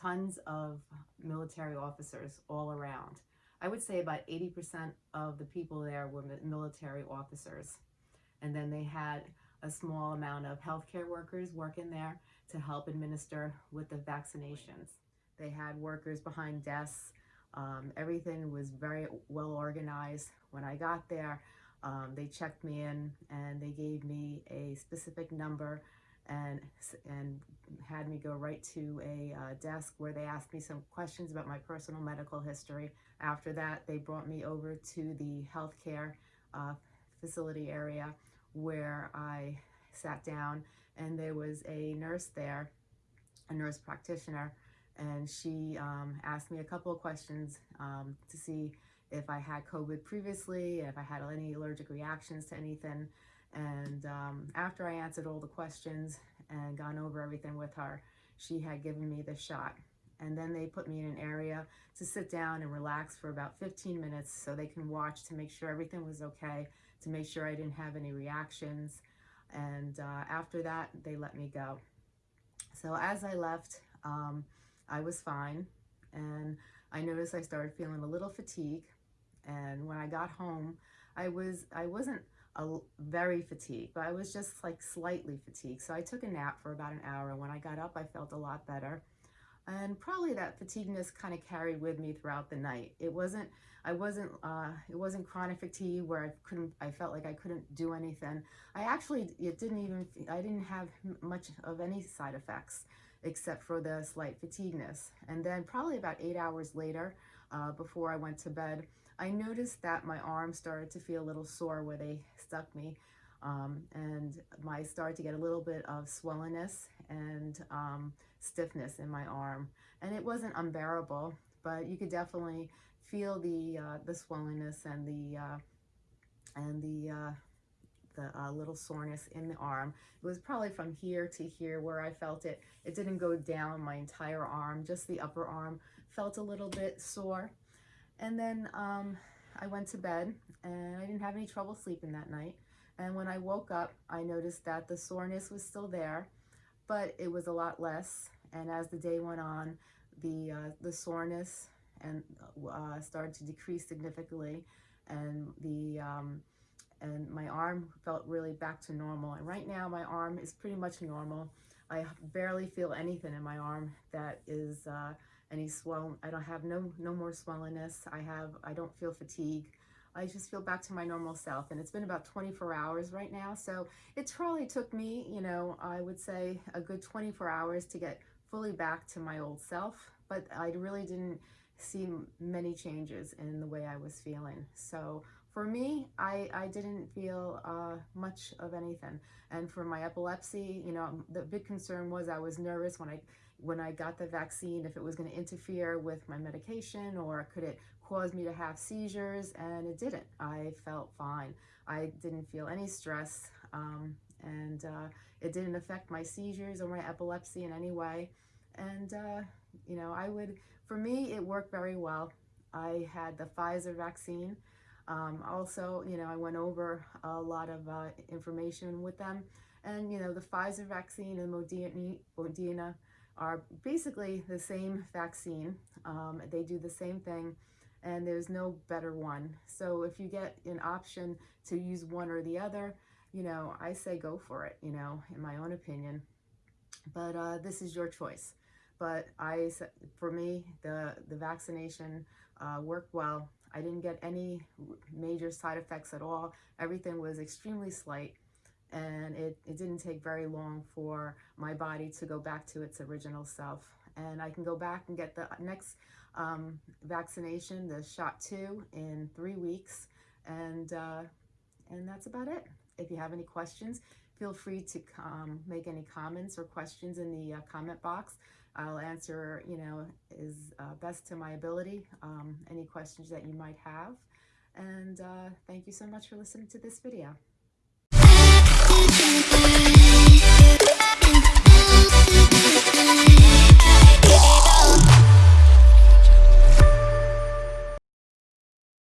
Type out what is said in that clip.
tons of military officers all around. I would say about 80% of the people there were military officers. And then they had a small amount of healthcare workers working there to help administer with the vaccinations. They had workers behind desks. Um, everything was very well organized. When I got there, um, they checked me in and they gave me a specific number and and had me go right to a uh, desk where they asked me some questions about my personal medical history. After that, they brought me over to the healthcare uh, facility area where I sat down and there was a nurse there, a nurse practitioner, and she um, asked me a couple of questions um, to see if I had COVID previously, if I had any allergic reactions to anything. And um, after I answered all the questions and gone over everything with her, she had given me the shot. And then they put me in an area to sit down and relax for about 15 minutes so they can watch to make sure everything was okay, to make sure I didn't have any reactions. And uh, after that, they let me go. So as I left, um, I was fine. And I noticed I started feeling a little fatigue. And when I got home, I was I wasn't a, very fatigued, but I was just like slightly fatigued. So I took a nap for about an hour. And when I got up, I felt a lot better. And probably that fatigueness kind of carried with me throughout the night. It wasn't, I wasn't, uh, it wasn't chronic fatigue where I couldn't, I felt like I couldn't do anything. I actually, it didn't even, I didn't have much of any side effects except for the slight fatigueness. And then probably about eight hours later, uh, before I went to bed, I noticed that my arm started to feel a little sore where they stuck me. Um, and I started to get a little bit of swellingness and um, stiffness in my arm. And it wasn't unbearable, but you could definitely feel the uh, the swollenness and the uh, and the uh, the uh, little soreness in the arm. It was probably from here to here where I felt it. It didn't go down my entire arm, just the upper arm felt a little bit sore. And then um, I went to bed and I didn't have any trouble sleeping that night. And when I woke up, I noticed that the soreness was still there, but it was a lot less. And as the day went on, the, uh, the soreness and uh, started to decrease significantly and the um, and my arm felt really back to normal and right now my arm is pretty much normal I barely feel anything in my arm that is uh, any swell. I don't have no no more swollenness. I have I don't feel fatigue. I just feel back to my normal self. And it's been about 24 hours right now. So it probably took me, you know, I would say a good 24 hours to get fully back to my old self. But I really didn't see many changes in the way I was feeling. So for me, I, I didn't feel uh, much of anything. And for my epilepsy, you know, the big concern was I was nervous when I when I got the vaccine, if it was going to interfere with my medication or could it cause me to have seizures, and it didn't. I felt fine. I didn't feel any stress, um, and uh, it didn't affect my seizures or my epilepsy in any way. And, uh, you know, I would, for me, it worked very well. I had the Pfizer vaccine. Um, also, you know, I went over a lot of uh, information with them. And, you know, the Pfizer vaccine and Moderna, are basically the same vaccine. Um, they do the same thing and there's no better one. So if you get an option to use one or the other, you know, I say go for it, you know, in my own opinion. But uh, this is your choice. But I, for me, the, the vaccination uh, worked well. I didn't get any major side effects at all. Everything was extremely slight and it, it didn't take very long for my body to go back to its original self. And I can go back and get the next um, vaccination, the shot two, in three weeks. And, uh, and that's about it. If you have any questions, feel free to um, make any comments or questions in the uh, comment box. I'll answer, you know, as uh, best to my ability, um, any questions that you might have. And uh, thank you so much for listening to this video.